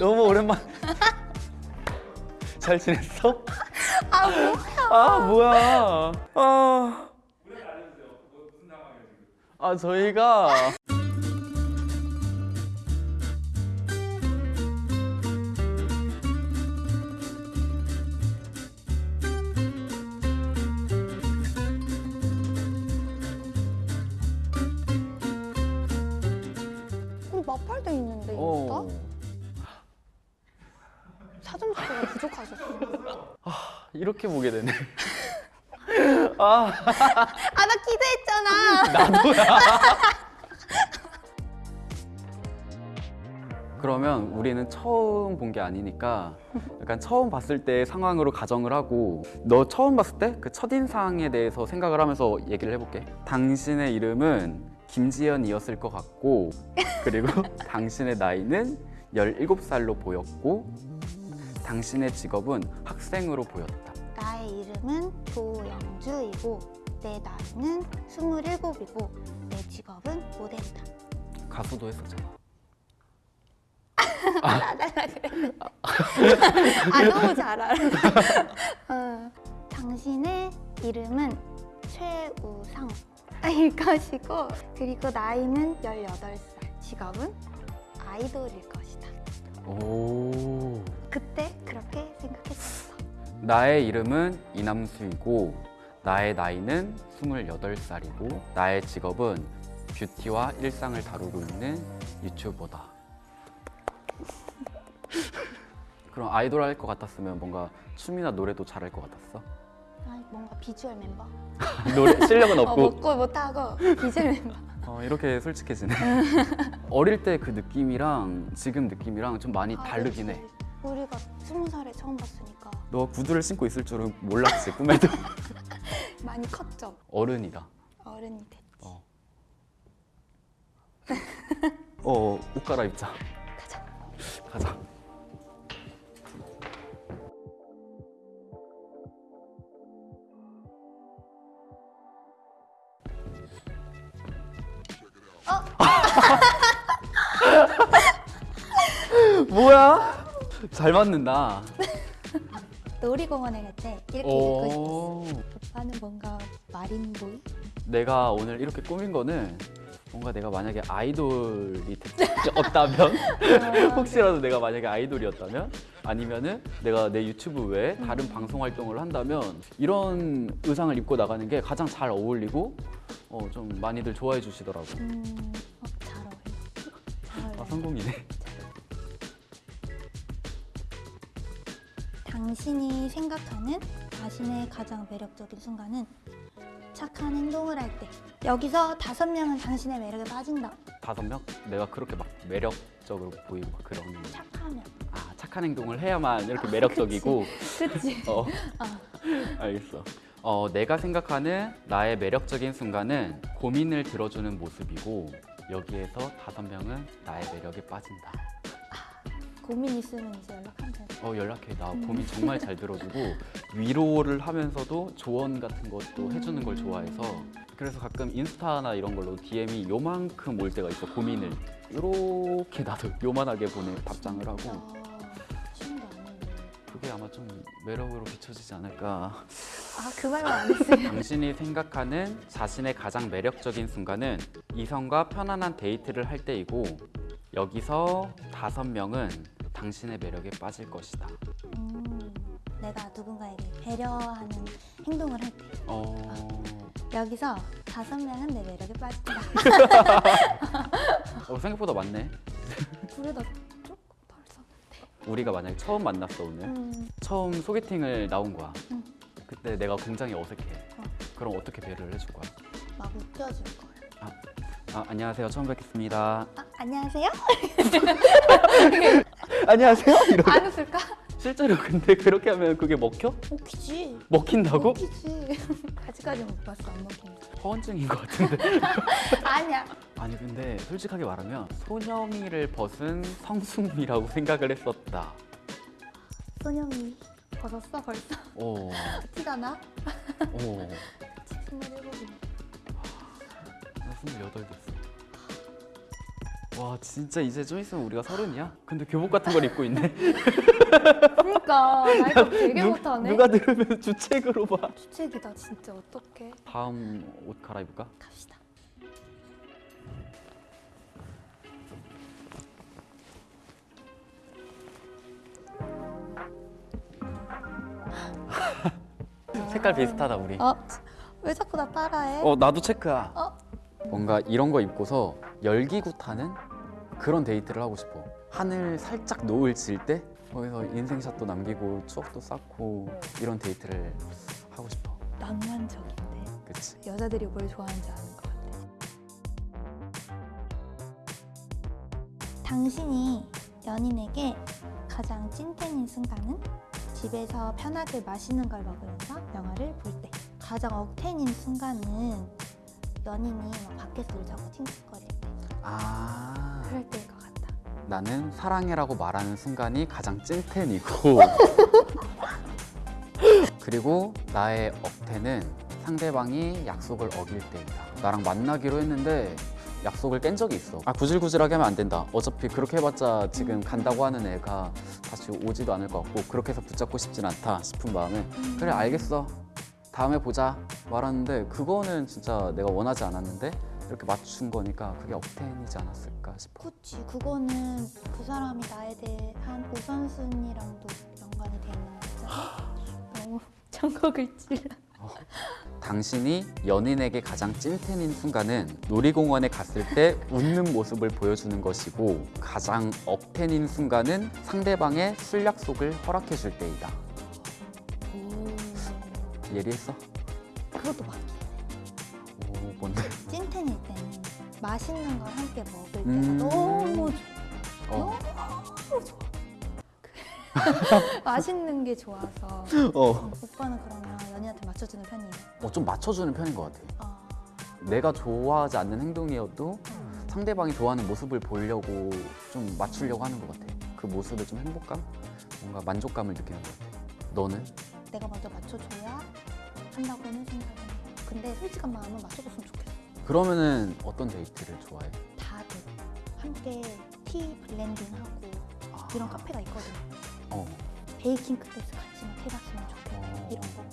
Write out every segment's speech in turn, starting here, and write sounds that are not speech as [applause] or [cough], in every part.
너무 오랜만. 잘 지냈어? 아 뭐야? 아 뭐야? 아. 아 저희가 우리 마팔돼 있는데 어, 인스타? 사전 접수가 부족하셨어. 이렇게 보게 되네. [laughs] 아 아 나 기대했잖아. 나도야. [laughs] 그러면 우리는 처음 본 게 아니니까 약간 처음 봤을 때 상황으로 가정을 하고 너 처음 봤을 때 그 첫인상에 대해서 생각을 하면서 얘기를 해볼게 당신의 이름은 김지연이었을 것 같고 그리고 [laughs] 당신의 나이는 17살로 보였고 당신의 직업은 학생으로 보였다 나의 이름은 조영주이고 내 나이는 27이고 내 직업은 모델이다. 가수도 했었잖아 [laughs] 아 너무 잘 알아. 어, 당신의 이름은 최우상일 것이고 그리고 나이는 18살. 직업은 아이돌일 것이다. 오 그때 그렇게 생각했었어. 나의 이름은 이남수이고 나의 나이는 28살이고 나의 직업은 뷰티와 일상을 다루고 있는 유튜버다. [laughs] 그럼 아이돌 할 것 같았으면 뭔가 춤이나 노래도 잘할 것 같았어? 아, 뭔가 비주얼 멤버. [laughs] 노래 실력은 어, 없고 먹고 못하고 비주얼 멤버. 어, 이렇게 솔직해지네. [laughs] [laughs] 어릴 때 그 느낌이랑 지금 느낌이랑 좀 많이 다르긴 해. 우리가 스무 살에 처음 봤으니까 너 구두를 신고 있을 줄은 몰랐지 꿈에도. [laughs] 많이 컸죠. 어른이다. 어른이 됐지. 어. 어, 옷 갈아입자. 가자. 가자. [laughs] 뭐야? 잘 맞는다. 놀이공원에 갈 때 이렇게 입고 싶었어. 오. 오빠는 뭔가 마린보이? 내가 오늘 이렇게 꾸민 거는 뭔가 내가 만약에 아이돌이 되었다면 [laughs] 혹시라도 내가 만약에 아이돌이었다면 아니면은 내가 내 유튜브 외에 다른 방송 활동을 한다면 이런 의상을 입고 나가는 게 가장 잘 어울리고 어, 좀 많이들 좋아해 주시더라고. 음, 성공이네. 당신이 생각하는 자신의 가장 매력적인 순간은 착한 행동을 할 때. 여기서 다섯 명은 당신의 매력에 빠진다. 다섯 명? 내가 그렇게 막 매력적으로 보이고 막 그런 착하면. 아 착한 행동을 해야만 이렇게 매력적이고 [laughs] 그치? 어. 알겠어. 어, 내가 생각하는 나의 매력적인 순간은 고민을 들어주는 모습이고 여기에서 다섯 명은 나의 매력에 빠진다. 고민 있으면 이제 연락하면 돼. 어, 연락해. 나 고민 정말 잘 들어주고 위로를 하면서도 조언 같은 것도 해주는 걸 좋아해서 그래서 가끔 인스타나 이런 걸로 DM이 요만큼 올 때가 있어 고민을 이렇게 나도 [laughs] 요만하게 보내 답장을 하고 아. 그게 아마 좀 매력으로 비춰지지 않을까. 아, 그 말만 안 했어요. 당신이 생각하는 자신의 가장 매력적인 순간은 이성과 편안한 데이트를 할 때이고 여기서 다섯 명은 당신의 매력에 빠질 것이다. 음, 내가 누군가에게 배려하는 행동을 할 때. 어, 여기서 다섯 명은 내 매력에 빠진다. 어, 생각보다 많네. 그래도 조금 벌써. 우리가 만약에 처음 만났어 오늘. 음, 처음 소개팅을 나온 거야. 음. 그때 내가 굉장히 어색해. 어. 그럼 어떻게 배려를 해줄 거야? 막 웃겨줄 거야. 아, 안녕하세요. 처음 뵙겠습니다. 아, 안녕하세요? [laughs] 안녕하세요. 이러. 안 웃을까? 실제로 근데 그렇게 하면 그게 먹혀? 웃기지. 먹힌다고? 웃기지. [laughs] 아직까지 못 봤어, 안 먹힌 거. 허언증인 것 같은데. [laughs] 아니야. 아니 근데 솔직하게 말하면 소녀미를 벗은 성숙미라고 생각을 했었다. 소녀미. 벗었어 벌써? 어, [laughs] 티가 나? 어. 스물일곱이네. [laughs] 나 스물여덟 됐어. 와 진짜 이제 좀 있으면 우리가 서른이야? 근데 교복 같은 걸 입고 있네. [laughs] 그러니까 나이가 되게 누- 못하네. 누가 들으면 주책으로 봐. 주책이다 진짜 어떡해. 다음 옷 갈아입을까? 갑시다. 색깔 비슷하다 우리. 어? 왜 자꾸 나 따라해? 어 나도 체크야. 어? 뭔가 이런 거 입고서 열기구 타는 그런 데이트를 하고 싶어. 하늘 살짝 노을 질 때 거기서 인생샷도 남기고 추억도 쌓고 이런 데이트를 하고 싶어. 낭만적인데 그치? 여자들이 뭘 좋아하는지 아는 것 같아. 당신이 연인에게 가장 찐텐인 순간은 집에서 편하게 맛있는 걸 먹으면서 영화를 볼 때. 가장 억텐인 순간은 연인이 막 밖에서 늘 자꾸 팅팅거릴 때. 아 그럴 때일 것 같다. 나는 사랑해라고 말하는 순간이 가장 찐텐이고 [laughs] 그리고 나의 억텐은 상대방이 약속을 어길 때이다. 나랑 만나기로 했는데 약속을 깬 적이 있어. 아 구질구질하게 하면 안 된다. 어차피 그렇게 해봤자 지금 간다고 하는 애가 다시 오지도 않을 것 같고 그렇게 해서 붙잡고 싶진 않다 싶은 마음에 그래 알겠어. 다음에 보자 말하는데 그거는 진짜 내가 원하지 않았는데 이렇게 맞춘 거니까 그게 억텐이지 않았을까 싶어. 그치 그거는 그 사람이 나에 대한 우선순위랑도 연관이 돼 있는 거잖아. [gasps] 너무 [laughs] 전곡을 찔러. 당신이 연인에게 가장 찐텐인 순간은 놀이공원에 갔을 때 웃는 모습을 보여주는 것이고 가장 억텐인 순간은 상대방의 술 약속을 허락해 줄 때이다. 오. 예리했어? 그것도 해. 오 뭔데? 찐텐일 때는 맛있는 걸 함께 먹을 때가 음. 너무 좋아. 어. 너무 좋아. [laughs] 맛있는 게 좋아서. 어. 어, 오빠는 그러면 연인한테 맞춰주는 편이에요. 어, 좀 맞춰주는 편인 것 같아. 아, 내가 좋아하지 않는 행동이어도 상대방이 좋아하는 모습을 보려고 좀 맞추려고 하는 것 같아. 그 모습에 좀 행복감? 뭔가 만족감을 느끼는 것 같아. 너는? 내가 먼저 맞춰줘야 한다고는 생각을 해요. 근데 솔직한 마음은 맞춰줬으면 좋겠어. 그러면은 어떤 데이트를 좋아해? 다들 함께 tea blending하고 아, 이런 카페가 있거든. 어. baking class 같이 막 해봤으면 좋겠다. 어. 이런 거.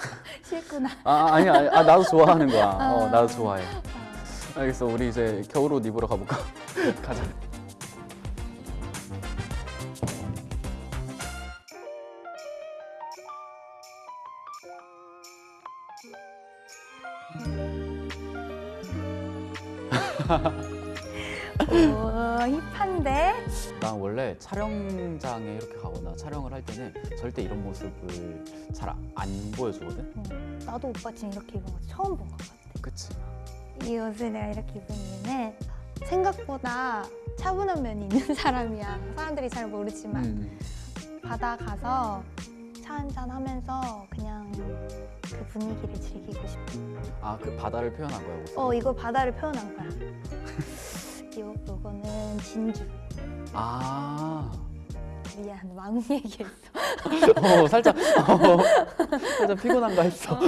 [laughs] 싫구나. 아 아니 아니 아, 나도 좋아하는 거야. 어 아. 나도 좋아해. 아, 알겠어 우리 이제 겨울옷 입으러 가볼까? [laughs] 가자. 오, 힙한데? 난 원래 촬영장에 이렇게 가거나 촬영을 할 때는 절대 이런 모습을 잘 안 보여주거든. 응. 나도 오빠 지금 이렇게 입은 거 처음 본 것 같아. 그치? 이 옷을 내가 이렇게 입은 이유는 생각보다 차분한 면이 있는 [laughs] 사람이야. 사람들이 잘 모르지만 음. 바다 가서 차 한잔 하면서 그냥 그 분위기를 즐기고 싶어. 아그 바다를 표현한 거야 옷. 어, 이거 바다를 표현한 거야. [laughs] 요, 요거는 진주. 아. 미안, 왕 얘기했어. [laughs] 어 살짝 어, 살짝 피곤한가 했어.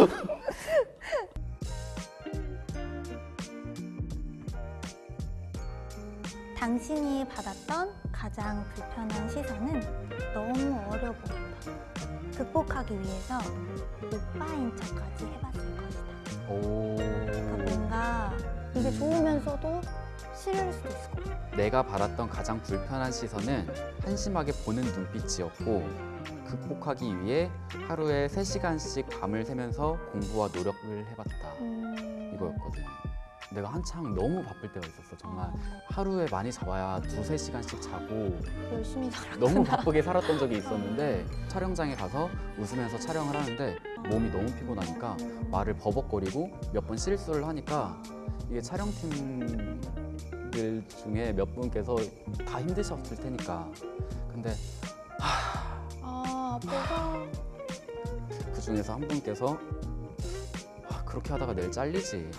당신이 받았던 가장 불편한 시선은 너무 어려 보인다. 극복하기 위해서 오빠인 척까지 해봤을 것이다. 오. 그러니까 뭔가 이게 좋으면서도 싫을 수도 있을 것 같아. 내가 받았던 가장 불편한 시선은 한심하게 보는 눈빛이었고 극복하기 위해 하루에 3시간씩 밤을 새면서 공부와 노력을 해봤다. 음... 이거였거든 내가 한창 너무 바쁠 때가 있었어. 정말 어, 하루에 많이 잡아야 두세 시간씩 자고 열심히 살았구나. 너무 바쁘게 살았던 적이 있었는데 촬영장에 가서 웃으면서 촬영을 하는데 몸이 너무 피곤하니까 말을 버벅거리고 몇 번 실수를 하니까 이게 촬영팀들 중에 몇 분께서 다 힘드셨을 테니까 근데 아, 아빠가 그 중에서 한 분께서 아, 그렇게 하다가 내일 잘리지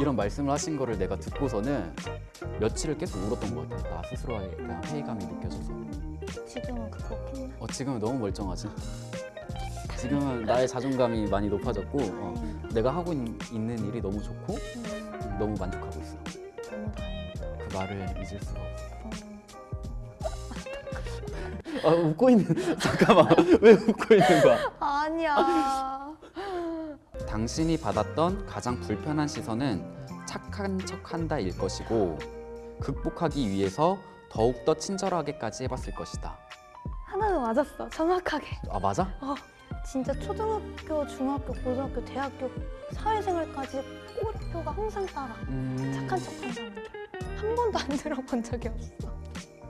이런 말씀을 하신 거를 내가 듣고서는 며칠을 계속 울었던 것 같아 나 스스로에 대한 회의감이 느껴져서 지금은 극복했나? 어, 지금은 너무 멀쩡하지. 지금은 나의 자존감이 많이 높아졌고 어. 내가 하고 있, 는 일이 너무 좋고 음, 음, 너무 만족하고 있어. 너무 다행이다. 그 말을 잊을 수가 없어. 어. 아, 웃고 있는 [laughs] 잠깐만 왜 웃고 있는 거야? 아니야. 당신이 받았던 가장 불편한 시선은 착한 척한다 일 것이고 극복하기 위해서 더욱 더 친절하게까지 해봤을 것이다. 하나도 맞았어. 정확하게. 아 맞아? 진짜 초등학교, 중학교, 고등학교, 대학교, 사회생활까지 꼬 리표가 항상 따라. 음... 착한 척한다는 게. 한 번도 안 [laughs] 들어본 적이 없어.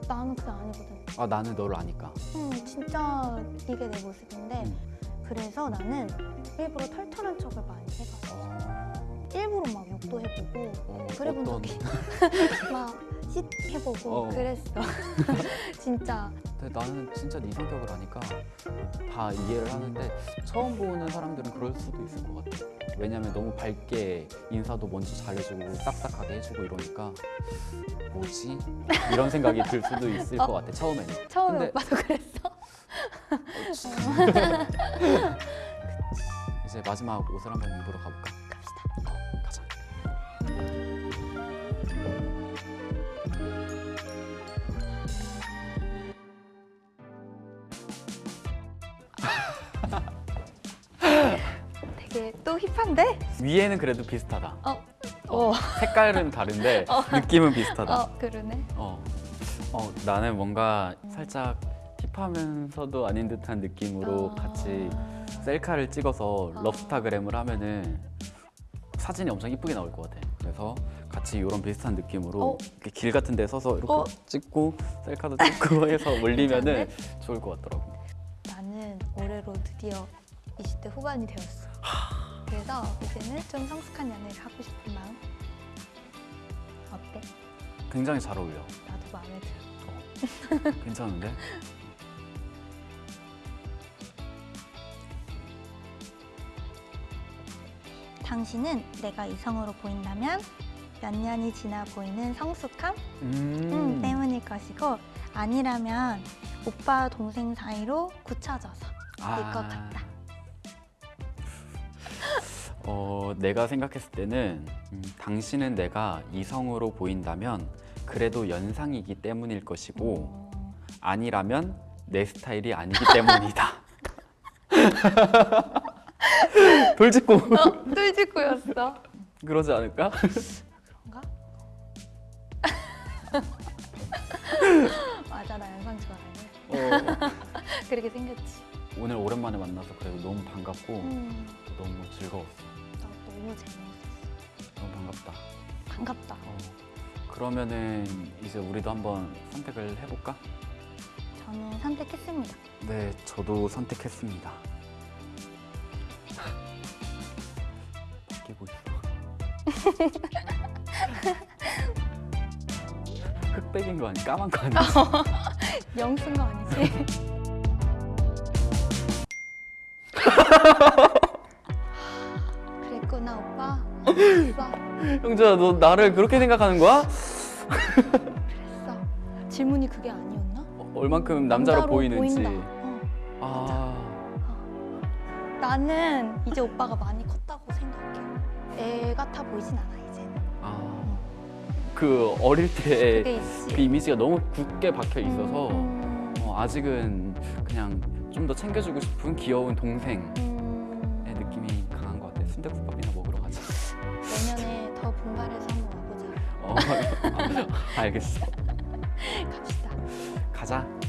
나는 그게 아니거든. 아 나는 너를 아니까. 응, 진짜 이게 내 모습인데 음. 그래서 나는 일부러 털털한 척을 많이. 어... 일부러 막 욕도 해보고 어, 그래본 어떤- 적이 막쉿 해보고 어. 그랬어. [laughs] 진짜 근데 나는 진짜 네 성격을 아니까 다 이해를 하는데 처음 보는 사람들은 그럴 수도 있을 것 같아. 왜냐면 너무 밝게 인사도 먼저 잘해주고 딱딱하게 해주고 이러니까 뭐지? 이런 생각이 들 수도 있을 [laughs] 것 같아 처음에는. 처음에 근데- 오빠도 그랬어. [laughs] 이제 마지막 옷을 한번 입으러 가볼까? 또 힙한데? 위에는 그래도 비슷하다. 어, 어, 어, 색깔은 다른데 [laughs] 느낌은 비슷하다. 어, 그러네. 어. 어, 나는 뭔가 살짝 힙하면서도 아닌 듯한 느낌으로 아. 같이 셀카를 찍어서 아. 럽스타그램을 하면은 사진이 엄청 이쁘게 나올 것 같아. 그래서 같이 이런 비슷한 느낌으로 어. 길 같은 데 서서 이렇게 어. 찍고 셀카도 찍고 [laughs] 해서 올리면은 좋을 것 같더라고. 나는 올해로 드디어 20대 후반이 되었어. 그래서 이제는 좀 성숙한 연애를 하고 싶은 마음. 어때? 굉장히 잘 어울려. 나도 마음에 들어. 괜찮은데? [laughs] 당신은 내가 이성으로 보인다면 몇 년이 지나 보이는 성숙함 음. 음, 때문일 것이고 아니라면 오빠 동생 사이로 굳혀져서 아. 일것 같다. 어, 내가 생각했을 때는 음, 당신은 내가 이성으로 보인다면 그래도 연상이기 때문일 것이고 어, 아니라면 내 스타일이 아니기 [laughs] 때문이다. [laughs] 돌직구 어, 뚫짓구였어. 그러지 않을까? 그런가? [laughs] 맞아, 나 연상 좋아해. 어, 그렇게 생겼지. 오늘 오랜만에 만나서 그래도 너무 반갑고 음, 너무 즐거웠어. 나 너무 재밌었어. 너무 반갑다. 반갑다. 어, 그러면은 이제 우리도 한번 선택을 해볼까? 저는 선택했습니다. 네, 저도 선택했습니다. 바뀌고 있어. [laughs] 흑백인 거 아니? 까만 거 아니야? [laughs] 영쓴 거 아니지? [laughs] 형주야, 너 나를 그렇게 생각하는 거야? 그랬어. 질문이 그게 아니었나? 어, 얼만큼 남자로, 보이는지. 보인다. 어. 아, 나는 이제 오빠가 많이 컸다고 생각해. 애 같아 보이진 않아 이제는. 아, 그 어릴 때 그. 이미지가 너무 굳게 박혀 있어서 음, 어, 아직은 그냥 좀 더 챙겨주고 싶은 귀여운 동생의 음, [laughs] 알겠어. 갑시다. 가자.